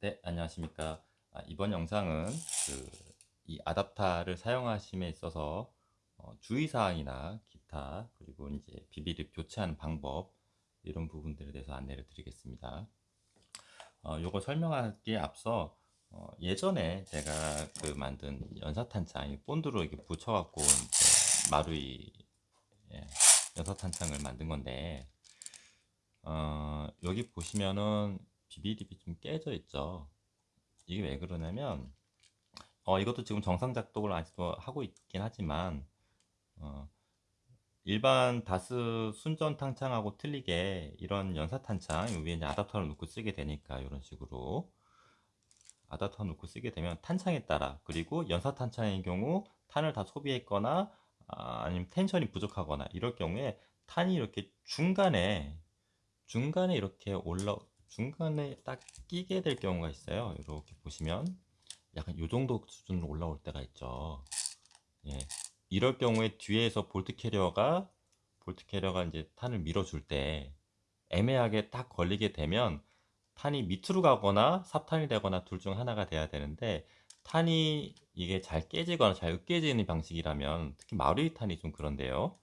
네, 안녕하십니까. 아, 이번 영상은 그 이 아답타를 사용하심에 있어서 어, 주의사항이나 기타 그리고 이제 비비를 교체하는 방법 이런 부분들에 대해서 안내를 드리겠습니다. 어, 요거 설명하기에 앞서 어, 예전에 제가 그 만든 연사탄창 본드로 이렇게 붙여갖고 마루이 예, 연사탄창을 만든 건데 어, 여기 보시면은 비비립이 좀 깨져 있죠. 이게 왜 그러냐면 어, 이것도 지금 정상 작동을 아직도 하고 있긴 하지만 어, 일반 다스 순전 탄창하고 틀리게 이런 연사 탄창 위에 이제 아답터를 놓고 쓰게 되니까 이런 식으로 아답터 놓고 쓰게 되면 탄창에 따라 그리고 연사 탄창의 경우 탄을 다 소비했거나 아, 아니면 텐션이 부족하거나 이럴 경우에 탄이 이렇게 중간에 중간에 이렇게 올라 중간에 딱 끼게 될 경우가 있어요. 이렇게 보시면 약간 요 정도 수준으로 올라올 때가 있죠. 예. 이럴 경우에 뒤에서 bolt carrier가 bolt carrier가 이제 탄을 밀어줄 때 애매하게 딱 걸리게 되면 탄이 밑으로 가거나 삽탄이 되거나 둘 중 하나가 돼야 되는데 탄이 이게 잘 깨지거나 잘 으깨지는 방식이라면 특히 마루이 탄이 좀 그런데요.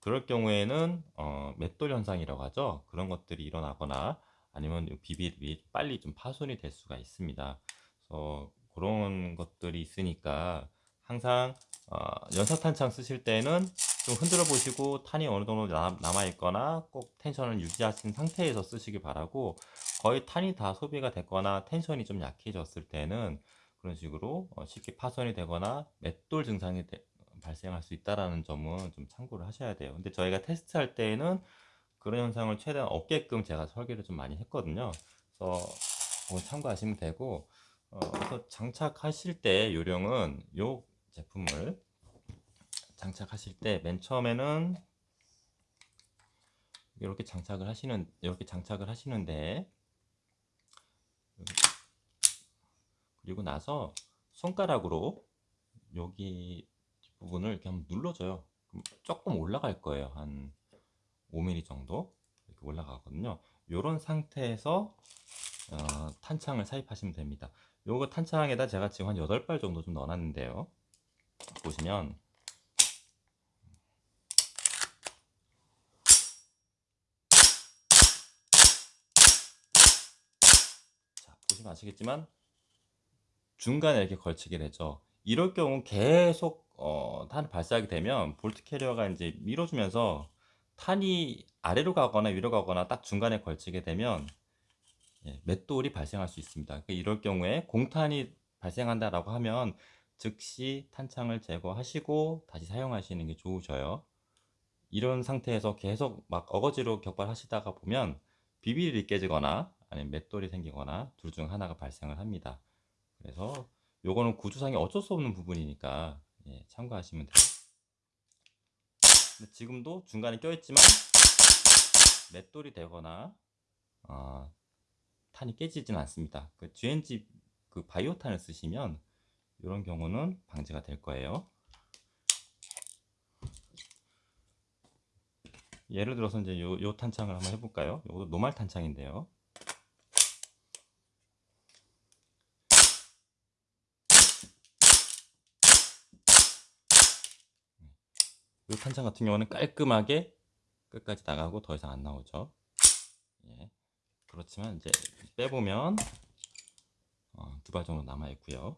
그럴 경우에는 어, 맷돌 현상이라고 하죠. 그런 것들이 일어나거나 아니면 비비비 빨리 좀 파손이 될 수가 있습니다. 그래서 그런 것들이 있으니까 항상 어, 연사탄창 쓰실 때는 좀 흔들어 보시고 탄이 어느 정도 남아 있거나 꼭 텐션을 유지하신 상태에서 쓰시기 바라고 거의 탄이 다 소비가 됐거나 텐션이 좀 약해졌을 때는 그런 식으로 어, 쉽게 파손이 되거나 맷돌 증상이 되, 발생할 수 있다는 점은 좀 참고를 하셔야 돼요. 근데 저희가 테스트할 때는 그런 현상을 최대한 없게끔 제가 설계를 좀 많이 했거든요. 그래서 참고하시면 되고 어, 그래서 장착하실 때 요령은 요 제품을 장착하실 때 맨 처음에는 이렇게 장착을 하시는 이렇게 장착을 하시는데 그리고 나서 손가락으로 여기 부분을 이렇게 한번 눌러줘요. 조금 올라갈 거예요. 한 5mm 정도 이렇게 올라가거든요. 이런 상태에서 어, 탄창을 삽입하시면 됩니다. 요거 탄창에다 제가 지금 한 8발 정도 좀 넣어놨는데요. 보시면 자, 보시면 아시겠지만 중간에 이렇게 걸치게 되죠. 이럴 경우 계속 어, 탄을 발사하게 되면 bolt carrier가 이제 밀어주면서 탄이 아래로 가거나 위로 가거나 딱 중간에 걸치게 되면 예, 맷돌이 발생할 수 있습니다. 그러니까 이럴 경우에 공탄이 발생한다라고 하면 즉시 탄창을 제거하시고 다시 사용하시는 게 좋으셔요. 이런 상태에서 계속 막 어거지로 격발하시다가 보면 비비리 깨지거나 아니면 맷돌이 생기거나 둘 중 하나가 발생을 합니다. 그래서 요거는 구조상에 어쩔 수 없는 부분이니까 예, 참고하시면 돼요. 지금도 중간에 껴있지만 맷돌이 되거나 어, 탄이 깨지진 않습니다. 그 GNG 그 바이오탄을 쓰시면 이런 경우는 방지가 될 거예요. 예를 들어서 이제 요, 요 탄창을 한번 해볼까요? 이것도 노말 탄창인데요. 이 탄창 같은 경우는 깔끔하게 끝까지 나가고 더 이상 안 나오죠. 예. 그렇지만 이제 빼보면 어, 두발 정도 남아 있고요.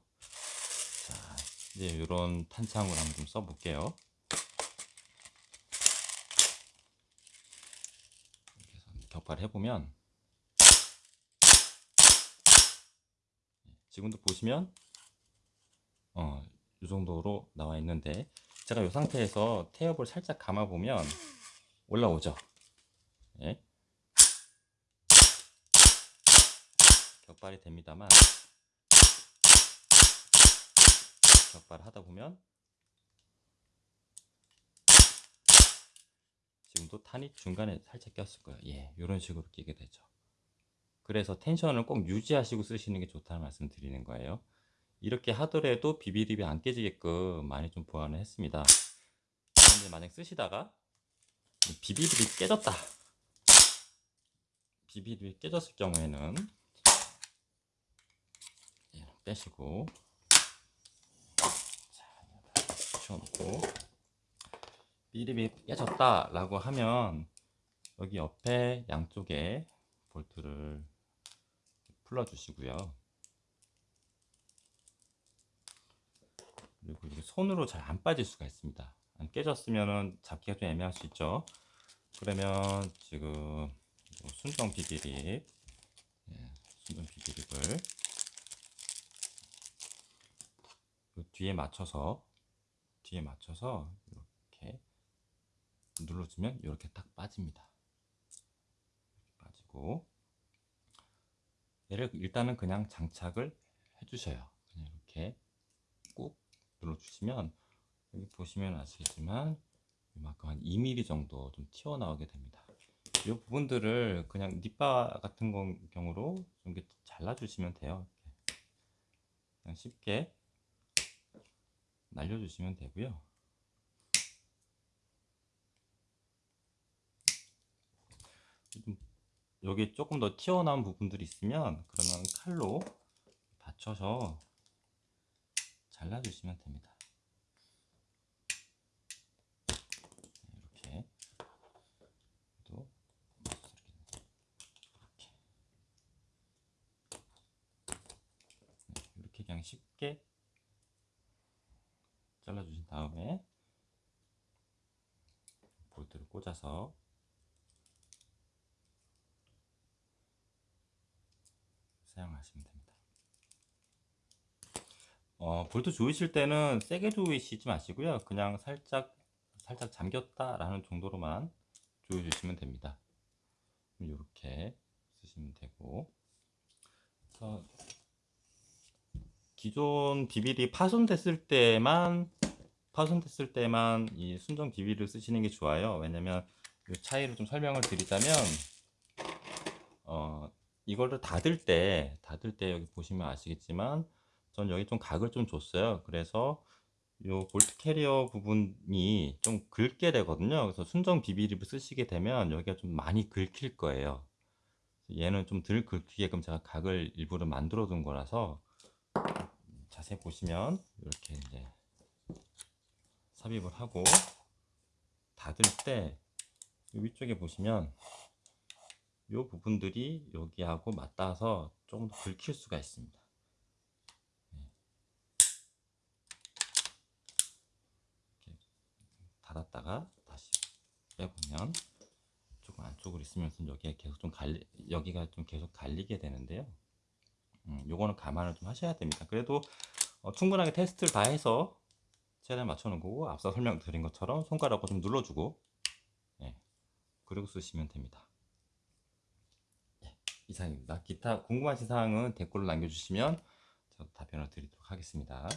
자, 이제 이런 탄창으로 한번 좀 써볼게요. 격발을 해보면 예, 지금도 보시면 어, 이 정도로 나와 있는데 제가 이 상태에서 태엽을 살짝 감아보면 올라오죠. 예. 격발이 됩니다만 격발을 하다 보면 지금도 탄이 중간에 살짝 꼈을 거예요. 예, 이런 식으로 끼게 되죠. 그래서 텐션을 꼭 유지하시고 쓰시는 게 좋다는 말씀 드리는 거예요. 이렇게 하더라도 비비립이 안 깨지게끔 많이 좀 보완을 했습니다. 그런데 만약 쓰시다가 비비립이 깨졌다. 비비립이 깨졌을 경우에는 떼시고 자, 치워놓고 삐립이 깨졌다 라고 하면 여기 옆에 양쪽에 볼트를 풀어 주시고요 그리고 이게 손으로 잘 안 빠질 수가 있습니다 안 깨졌으면 잡기가 좀 애매할 수 있죠 그러면 지금 순정 비비립 예, 순정 비비립을 요 뒤에 맞춰서 뒤에 맞춰서 이렇게 눌러주면 이렇게 딱 빠집니다. 빠지고 얘를 일단은 그냥 장착을 해주셔요. 그냥 이렇게 꾹 눌러주시면 여기 보시면 아시겠지만 이만큼 한 2mm 정도 좀 튀어나오게 됩니다. 이 부분들을 그냥 립바 같은 건 경우로 좀 이렇게 잘라주시면 돼요. 그냥 쉽게 날려주시면 되고요. 좀 여기 조금 더 튀어나온 부분들이 있으면 그러면 칼로 받쳐서 잘라주시면 됩니다. 이렇게 또 이렇게 네, 이렇게 그냥 쉽게 잘라주신 다음에 볼트를 꽂아서 사용하시면 됩니다. 어, 볼트 조이실 때는 세게 조이시지 마시고요. 그냥 살짝 살짝 잠겼다 라는 정도로만 조여 주시면 됩니다. 이렇게 쓰시면 되고 기존 비빌이 파손됐을 때만 파손됐을 때만 이 순정 비빌을 쓰시는 게 좋아요. 왜냐면 이 차이를 좀 설명을 드리자면 어 이거를 닫을 때 닫을 때 여기 보시면 아시겠지만 전 여기 좀 각을 좀 줬어요. 그래서 요 볼트 캐리어 부분이 좀 긁게 되거든요. 그래서 순정 비비립을 쓰시게 되면 여기가 좀 많이 긁힐 거예요. 얘는 좀 덜 긁히게끔 제가 각을 일부러 만들어 둔 거라서 자세히 보시면 이렇게 이제 삽입을 하고 닫을 때 위쪽에 보시면 이 부분들이 여기하고 맞닿아서 조금 더 긁힐 수가 있습니다. 네. 이렇게 닫았다가 다시 빼보면 조금 안쪽으로 있으면서 여기가 계속 좀 갈리 여기가 좀 계속 갈리게 되는데요. 음, 요거는 감안을 좀 하셔야 됩니다. 그래도 어, 충분하게 테스트를 다 해서 최대한 맞춰놓은 거고 앞서 설명드린 것처럼 손가락으로 좀 눌러주고 예, 그리고 쓰시면 됩니다. 예, 이상입니다. 기타 궁금하신 사항은 댓글로 남겨주시면 답변을 드리도록 하겠습니다.